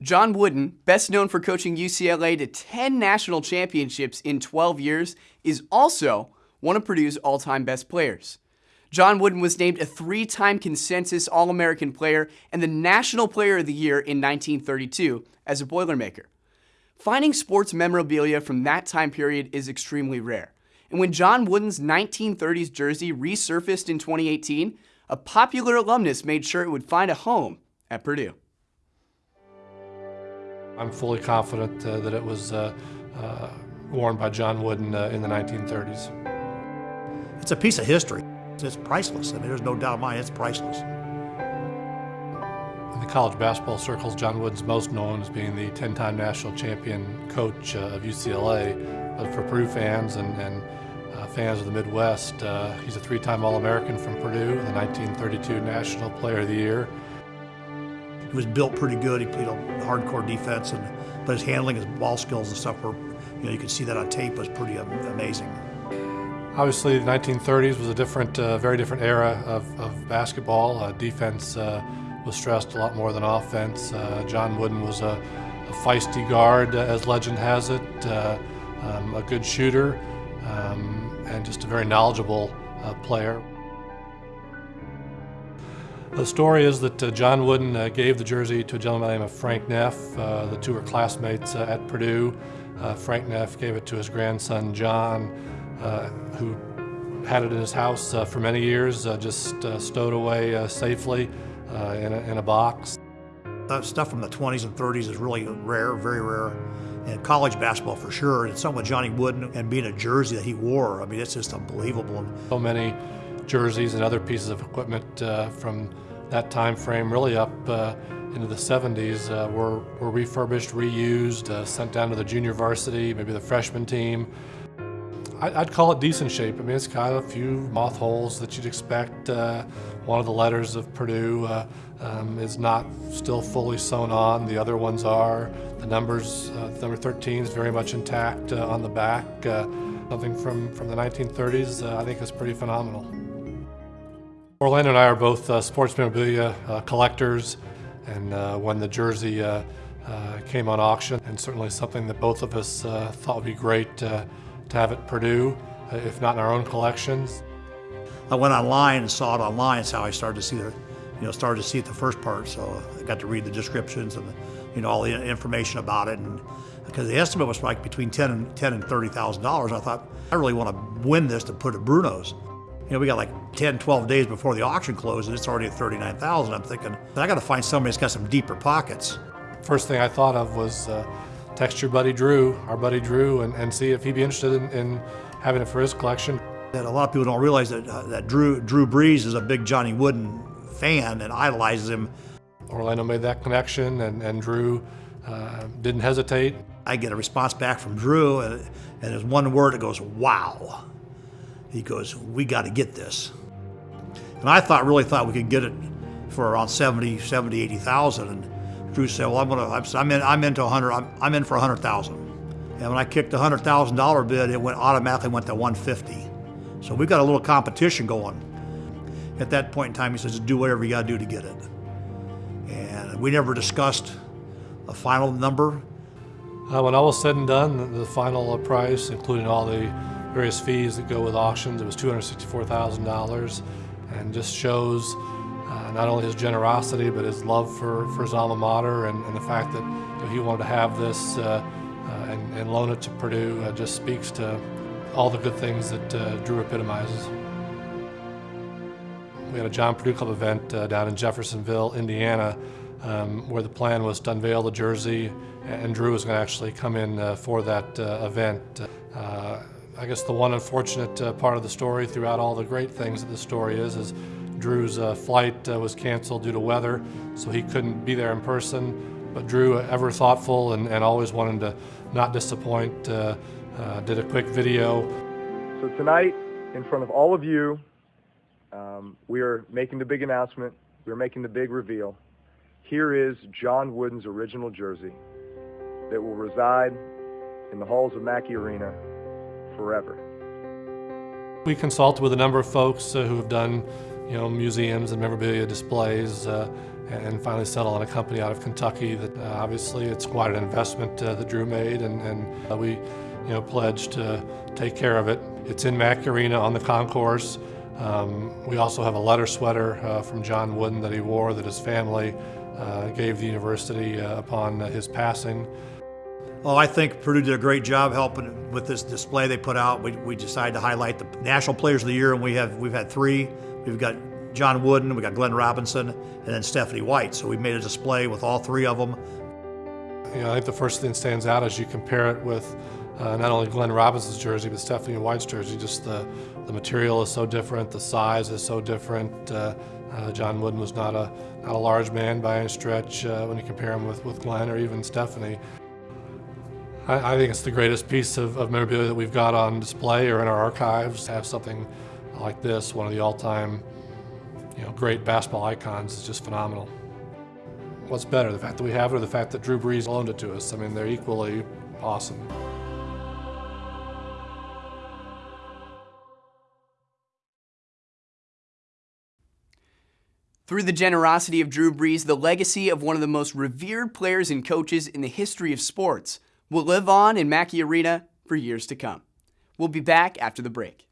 John Wooden, best known for coaching UCLA to 10 national championships in 12 years, is also one of Purdue's all time best players. John Wooden was named a three time consensus All American player and the National Player of the Year in 1932 as a Boilermaker. Finding sports memorabilia from that time period is extremely rare. And when John Wooden's 1930s jersey resurfaced in 2018, a popular alumnus made sure it would find a home at Purdue. I'm fully confident uh, that it was uh, uh, worn by John Wooden uh, in the 1930s. It's a piece of history. It's priceless. I mean, there's no doubt in my mind, it's priceless. In the college basketball circles, John Wooden's most known as being the 10-time national champion coach uh, of UCLA. But for Purdue fans and, and uh, fans of the Midwest, he's a three-time All-American from Purdue, the 1932 National Player of the Year. He was built pretty good. He played a hardcore defense, and but his handling, his ball skills and stuff were, you know, you could see that on tape was pretty amazing. Obviously, the 1930s was a different, uh, very different era of, of basketball. Uh, defense uh, was stressed a lot more than offense. Uh, John Wooden was a, a feisty guard, uh, as legend has it, uh, um, a good shooter, um, and just a very knowledgeable player. The story is that uh, John Wooden uh, gave the jersey to a gentleman named Frank Neff. Uh, the two were classmates uh, at Purdue. Uh, Frank Neff gave it to his grandson John, uh, who had it in his house for many years, just stowed away safely in a, in, a, box. That stuff from the 20s and 30s is really rare, very rare. And college basketball for sure. And something with Johnny Wooden and being a jersey that he wore, I mean, it's just unbelievable. So many jerseys and other pieces of equipment from that time frame, really up uh, into the 70s, uh, were, were refurbished, reused, uh, sent down to the junior varsity, maybe the freshman team. I, would call it decent shape. I mean, it's got a few moth holes that you'd expect. Uh, one of the letters of Purdue uh, um, is not still fully sewn on. The other ones are. The numbers, uh, number 13 is very much intact on the back. something from, from the 1930s I think is pretty phenomenal. Orlando and I are both uh, sports memorabilia uh, collectors, and uh, when the jersey uh, uh, came on auction, and certainly something that both of us uh, thought would be great to have at Purdue, if not in our own collections. I went online and saw it online. That's how I started to see the, you know, started to see it the first part. So I got to read the descriptions and, you know, all the information about it. And because the estimate was like between 10 and 10 and thirty thousand dollars, I thought I really want to win this to put at Bruno's. You know, we got like 10, 12 days before the auction closed, and it's already at 39,000. I'm thinking, I got to find somebody that's got some deeper pockets. First thing I thought of was uh, text your buddy Drew, our buddy Drew, and, and see if he'd be interested in, in having it for his collection. And a lot of people don't realize that, uh, that Drew, Drew Brees is a big Johnny Wooden fan and idolizes him. Orlando made that connection, and, and Drew uh, didn't hesitate. I get a response back from Drew, and, and there's one word that goes, wow. He goes, we got to get this. And I thought, really thought we could get it for around 70, 70, 80,000. And Drew said, well, I'm going to, I'm in, I'm into 100, I'm, I'm in for 100,000. And when I kicked the $100,000 bid, it went automatically went to 150. So we've got a little competition going. At that point in time, he says, do whatever you got to do to get it. And we never discussed a final number. Uh, when all was said and done, the, the final price, including all the various fees that go with auctions. It was $264,000 and just shows uh, not only his generosity but his love for, for his alma mater and, and the fact that you know, he wanted to have this uh, uh, and, and, loan it to Purdue uh, just speaks to all the good things that uh, Drew epitomizes. We had a John Purdue Club event uh, down in Jeffersonville, Indiana, um, where the plan was to unveil the jersey, and Drew was going to actually come in for that event. I guess the one unfortunate uh, part of the story throughout all the great things that the story is, is Drew's uh, flight uh, was canceled due to weather, so he couldn't be there in person. But Drew, uh, ever thoughtful and, and always wanting to not disappoint, uh, uh, did a quick video. So tonight, in front of all of you, um, we are making the big announcement. We're making the big reveal. Here is John Wooden's original jersey that will reside in the halls of Mackey Arena forever. We consulted with a number of folks uh, who have done you know, museums and memorabilia displays, uh, and finally settle on a company out of Kentucky that uh, obviously it's quite an investment uh, that Drew made and, and uh, we you know pledged to take care of it. It's in Mackey Arena on the concourse. Um, we also have a letter sweater uh, from John Wooden that he wore that his family uh, gave the university upon his passing. Oh, I think Purdue did a great job helping with this display they put out. We, we decided to highlight the National Players of the Year, and we have we've had three. We've got John Wooden, we got Glenn Robinson, and then Stephanie White. So we made a display with all three of them. Know, I think the first thing that stands out as you compare it with uh, not only Glenn Robinson's jersey, but Stephanie White's jersey. Just the, the material is so different, the size is so different. Uh, uh, John Wooden was not a, not a large man by any stretch uh, when you compare him with, with Glenn or even Stephanie. I, I think it's the greatest piece of, of memorabilia that we've got on display or in our archives. To have something like this, one of the all-time you know, great basketball icons is just phenomenal. What's better, the fact that we have it or the fact that Drew Brees loaned it to us? I mean, they're equally awesome. Through the generosity of Drew Brees, the legacy of one of the most revered players and coaches in the history of sports will live on in Mackey Arena for years to come. We'll be back after the break.